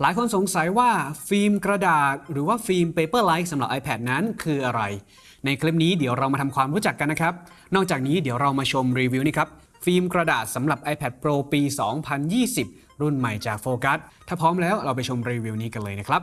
หลายคนสงสัยว่าฟิล์มกระดาษ หรือว่าฟิล์ม Paperlike สำหรับ iPad นั้นคืออะไร ในคลิปนี้เดี๋ยวเรามาทำความรู้จักกันนะครับ นอกจากนี้เดี๋ยวเรามาชมรีวิวนี่ครับ ฟิล์มกระดาษสำหรับ iPad Pro ปี 2020 รุ่นใหม่จากโฟกัส ถ้าพร้อมแล้วเราไปชมรีวิวนี้กันเลยนะครับ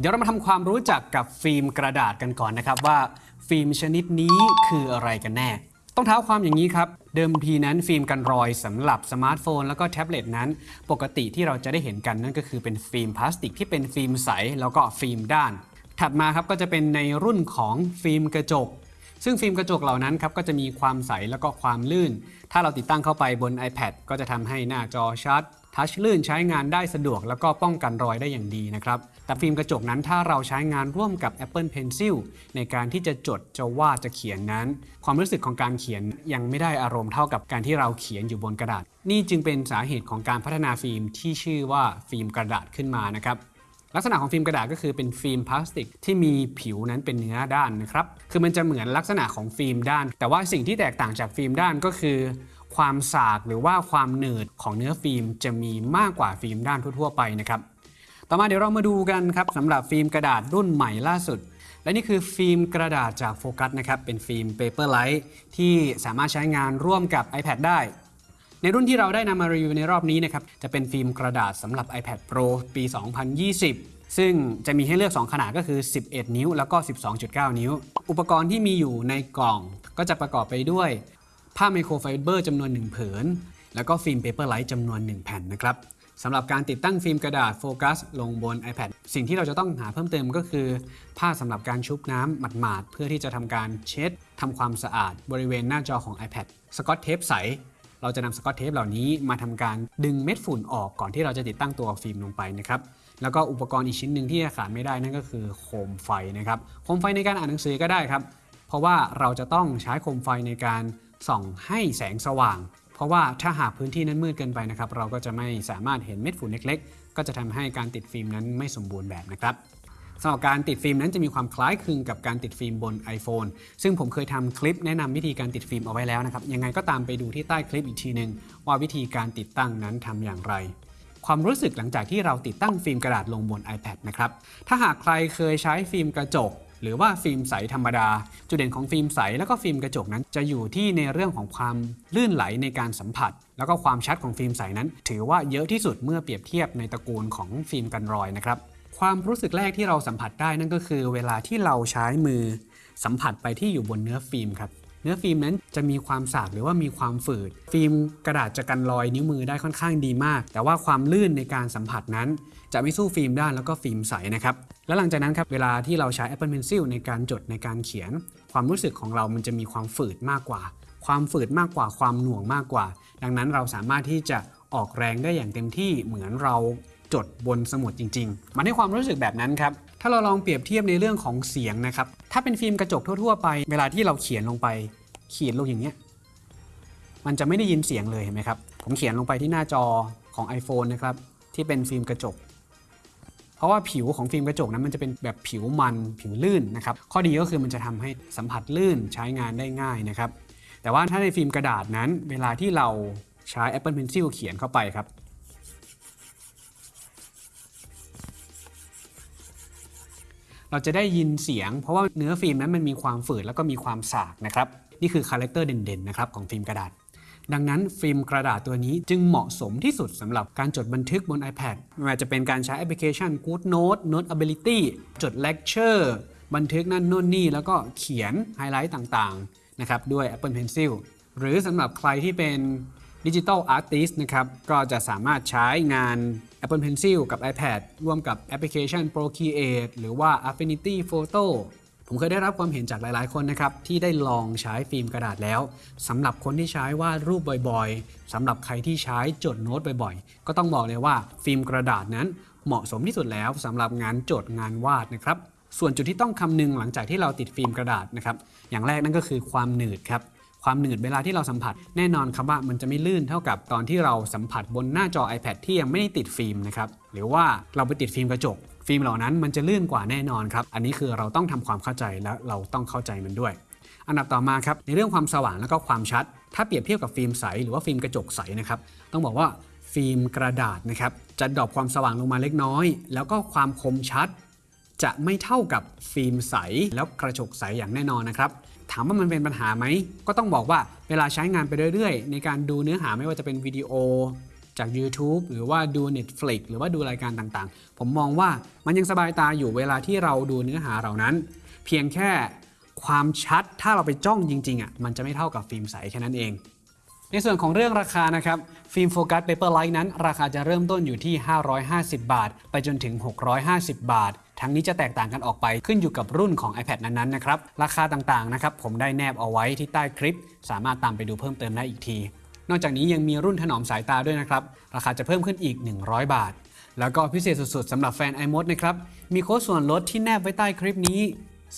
เดี๋ยวเรามาทำความรู้จักกับฟิล์มกระดาษกันก่อนนะครับว่าฟิล์มชนิดนี้คืออะไรกันแน่ ต้องเท้าความอย่างนี้ครับ เดิมทีนั้นฟิล์มกันรอยสำหรับสมาร์ทโฟน แล้วก็แท็บเล็ตนั้น ปกติที่เราจะได้เห็นกันนั่นก็คือเป็นฟิล์มพลาสติกที่เป็นฟิล์มใส แล้วก็ฟิล์มด้าน ถัดมาครับก็จะเป็นในรุ่นของฟิล์มกระจก ซึ่งฟิล์มกระจกเหล่านั้นครับก็จะมีความใสแล้วก็ความลื่น ถ้าเราติดตั้งเข้าไปบน iPad ก็จะทำให้หน้าจอชัด touch ลื่นใช้งานได้สะดวกแล้วก็ป้องกันรอยได้อย่างดีนะครับ แต่ฟิล์มกระจกนั้นถ้าเราใช้งานร่วมกับ Apple Pencil ในการที่จะจดจะวาดจะเขียนนั้น ความรู้สึกของการเขียนยังไม่ได้อารมณ์เท่ากับการที่เราเขียนอยู่บนกระดาษ นี่จึงเป็นสาเหตุของการพัฒนาฟิล์มที่ชื่อว่าฟิล์มกระดาษขึ้นมานะครับลักษณะของฟิล์มกระดาษก็คือเป็นฟิล์มพลาสติกที่มีผิวนั้นเป็นเนื้อด้านนะครับ คือมันจะเหมือนลักษณะของฟิล์มด้าน แต่ว่าสิ่งที่แตกต่างจากฟิล์มด้านก็คือ ความสากหรือว่าความหนืดของเนื้อฟิล์มจะมีมากกว่าฟิล์มด้านทั่ว ๆ ไปนะครับ ต่อมาเดี๋ยวเรามาดูกันครับสำหรับฟิล์มกระดาษรุ่นใหม่ล่าสุด และนี่คือฟิล์มกระดาษจากโฟกัสนะครับเป็นฟิล์ม Paperlike ที่สามารถใช้งานร่วมกับ iPad ได้ในรุ่นที่เราได้นำมารีวิวในรอบนี้นะครับ จะเป็นฟิล์มกระดาษสำหรับ iPad Pro ปี 2020 ซึ่งจะมีให้เลือก 2 ขนาดก็คือ 11 นิ้ว แล้วก็ 12.9 นิ้ว อุปกรณ์ที่มีอยู่ในกล่องก็จะประกอบไปด้วย ผ้าไมโครไฟเบอร์จำนวน 1 ผืน แล้วก็ฟิล์ม Paperlike จำนวน 1 แผ่นนะครับสำหรับการติดตั้งฟิล์มกระดาษโฟกัสลงบน iPad สิ่งที่เราจะต้องหาเพิ่มเติมก็คือ ผ้าสำหรับการชุบน้ำหมาดๆ เพื่อที่จะทำการเช็ดทำความสะอาดบริเวณหน้าจอของ iPad สกอตเทปใส เราจะนำสกอตเทปเหล่านี้มาทำการดึงเม็ดฝุ่นออกก่อนที่เราจะติดตั้งตัวฟิล์มลงไปนะครับแล้วก็อุปกรณ์อีกชิ้นหนึ่งที่ขาดไม่ได้นั่นก็คือโคมไฟนะครับโคมไฟในการอ่านหนังสือก็ได้ครับ เพราะว่าเราจะต้องใช้โคมไฟในการ ส่องให้แสงสว่าง เพราะว่าถ้าหากพื้นที่นั้นมืดเกินไปนะครับ เราก็จะไม่สามารถเห็นเม็ดฝุ่นเล็ก ๆ ก็จะทำให้การติดฟิล์มนั้นไม่สมบูรณ์แบบนะครับสำหรับการติดฟิล์มนั้นจะมีความคล้ายคลึงกับการติดฟิล์มบน iPhone ซึ่งผมเคยทำคลิปแนะนำวิธีการติดฟิล์มเอาไว้แล้วนะครับ ยังไงก็ตามไปดูที่ใต้คลิปอีกทีหนึ่งว่าวิธีการติดตั้งนั้นทำอย่างไร ความรู้สึกหลังจากที่เราติดตั้งฟิล์มกระดาษลงบน iPad นะครับ ถ้าหากใครเคยใช้ฟิล์มกระจก หรือว่าฟิล์มใสธรรมดา จุดเด่นของฟิล์มใสแล้วก็ฟิล์มกระจกนั้น จะอยู่ที่ในเรื่องของความลื่นไหลในการสัมผัส แล้วก็ความชัดของฟิล์มใสนั้น ถือว่าเยอะที่สุดเมื่อเปรียบเทียบในตระกูลของฟิล์มกันรอยนะครับความรู้สึกแรกที่เราสัมผัสได้นั่นก็คือ เวลาที่เราใช้มือสัมผัสไปที่อยู่บนเนื้อฟิล์มครับ เนื้อฟิล์มนั้นจะมีความสากหรือว่ามีความฝืด ฟิล์มกระดาษจะกันรอยนิ้วมือได้ค่อนข้างดีมาก แต่ว่าความลื่นในการสัมผัสนั้น จะไม่สู้ฟิล์มด้านแล้วก็ฟิล์มใสนะครับแล้วหลังจากนั้นครับเวลาที่เราใช้ Apple Pencil ในการจดในการเขียน ความรู้สึกของเรามันจะมีความฝืดมากกว่า ความฝืดมากกว่าความหน่วงมากกว่า ดังนั้นเราสามารถที่จะออกแรงได้อย่างเต็มที่เหมือนเราจดบนสมุดจริง ๆ มันให้ความรู้สึกแบบนั้นครับ ถ้าเราลองเปรียบเทียบในเรื่องของเสียงนะครับ ถ้าเป็นฟิล์มกระจกทั่ว ๆ ไป เวลาที่เราเขียนลงไปเขียนลงอย่างเนี้ย มันจะไม่ได้ยินเสียงเลยเห็นไหมครับ ผมเขียนลงไปที่หน้าจอของ iPhone นะครับ ที่เป็นฟิล์มกระจก เพราะว่าผิวของฟิล์มกระจกนั้นมันจะเป็นแบบผิวมันผิวลื่นนะครับ ข้อดีก็คือมันจะทำให้สัมผัสลื่นใช้งานได้ง่ายนะครับ แต่ว่าถ้าในฟิล์มกระดาษนั้น เวลาที่เราใช้ Apple Pencil เขียนเข้าไปครับ เราจะได้ยินเสียง เพราะว่าเนื้อฟิล์มนั้นมันมีความฝืดแล้วก็มีความสากนะครับนี่คือ character เด่นๆนะครับของฟิล์มกระดาษ ดังนั้นฟิล์มกระดาษตัวนี้จึงเหมาะสมที่สุดสำหรับการจดบันทึกบน iPad ไม่ว่าจะเป็นการใช้แอปพลิเคชัน GoodNotes Notability จด Lecture บันทึกนั่นโน่นนี่ แล้วก็เขียนไฮไลท์ต่างๆนะครับด้วย Apple Pencil หรือสำหรับใครที่เป็น digital artist นะครับ ก็จะสามารถใช้งาน Apple Pencil กับ iPad ร่วมกับแอปพลิเคชัน Procreate หรือว่า Affinity Photo ผมเคยได้รับความเห็นจากหลาย ๆ คนนะครับ ที่ได้ลองใช้ฟิล์มกระดาษแล้วสำหรับคนที่ใช้วาดรูปบ่อยๆสำหรับใครที่ใช้จดโน้ตบ่อยๆ ก็ต้องบอกเลยว่าฟิล์มกระดาษนั้นเหมาะสมที่สุดแล้วสำหรับงานจดงานวาดนะครับส่วนจุดที่ต้องคำนึงหลังจากที่เราติดฟิล์มกระดาษนะครับอย่างแรกนั่นก็คือความหนืดครับ ความหนืดเวลาที่เราสัมผัส แน่นอนครับว่ามันจะไม่ลื่นเท่ากับตอนที่เราสัมผัสบนหน้าจอ iPad ที่ยังไม่ได้ติดฟิล์มนะครับหรือว่าเราไปติดฟิล์มกระจก ฟิล์มเหล่านั้นมันจะลื่นกว่าแน่นอนครับอันนี้คือเราต้องทำความเข้าใจและเราต้องเข้าใจมันด้วย อันดับต่อมาครับในเรื่องความสว่างและก็ความชัด ถ้าเปรียบเทียบกับฟิล์มใสหรือว่าฟิล์มกระจกใสนะครับต้องบอกว่าฟิล์มกระดาษนะครับจะ drop ความสว่างลงมาเล็กน้อย แล้วก็ความคมชัดจะไม่เท่ากับฟิล์มใสแล้วกระจกใสอย่างแน่นอนนะครับ ถามว่ามันเป็นปัญหาไหม ก็ต้องบอกว่าเวลาใช้งานไปเรื่อยๆ ในการดูเนื้อหาไม่ว่าจะเป็นวิดีโอจาก YouTube หรือว่าดู Netflix หรือว่าดูรายการต่างๆ ผมมองว่ามันยังสบายตาอยู่เวลาที่เราดูเนื้อหาเหล่านั้น เพียงแค่ความชัดถ้าเราไปจ้องจริงๆอะมันจะไม่เท่ากับฟิล์มใสแค่นั้นเอง ในส่วนของเรื่องราคานะครับฟิล์ม Focus Paper Like นั้น ราคาจะเริ่มต้นอยู่ที่ 550 บาท ไปจนถึง 650 บาท ทั้งนี้จะแตกต่างกันออกไปขึ้นอยู่กับรุ่นของ iPad นั้นๆนะครับ ราคาต่างๆนะครับผมได้แนบเอาไว้ที่ใต้คลิป สามารถตามไปดูเพิ่มเติมได้อีกที นอกจากนี้ยังมีรุ่นถนอมสายตาด้วยนะครับ ราคาจะเพิ่มขึ้นอีก 100 บาท แล้วก็พิเศษสุดๆสำหรับแฟน iMod นะครับ มีโค้ดส่วนลดที่แนบไว้ใต้คลิปนี้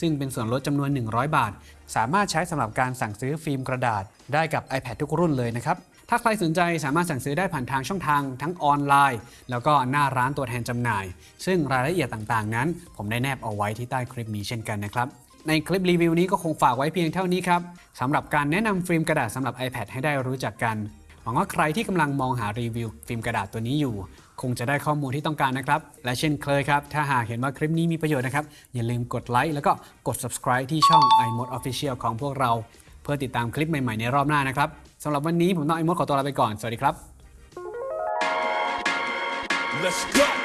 ซึ่งเป็นส่วนลดจำนวน 100 บาท สามารถใช้สำหรับการสั่งซื้อฟิล์มกระดาษ ได้กับ iPad ทุกรุ่นเลยนะครับ ถ้าใครสนใจสามารถสั่งซื้อได้ผ่านทางช่องทางทั้งออนไลน์ แล้วก็หน้าร้านตัวแทนจำหน่าย ซึ่งรายละเอียดต่างๆ นั้น ผมได้แนบเอาไว้ที่ใต้คลิปนี้เช่นกันนะครับในคลิปรีวิวนี้ก็คงฝากไว้เพียงเท่านี้ครับสำหรับการแนะนำฟิล์มกระดาษสำหรับ iPad ให้ได้รู้จักกัน หวังว่าใครที่กำลังมองหารีวิวฟิล์มกระดาษตัวนี้อยู่ คงจะได้ข้อมูลที่ต้องการนะครับ และเช่นเคยครับ ถ้าหากเห็นว่าคลิปนี้มีประโยชน์นะครับ อย่าลืมกดไลค์แล้วก็กด subscribe ที่ช่อง iMoD Official ของพวกเรา เพื่อติดตามคลิปใหม่ๆในรอบหน้านะครับสำหรับวันนี้ผมต้อม iMoD ขอตัวลาไปก่อน สวัสดีครับ Let's go.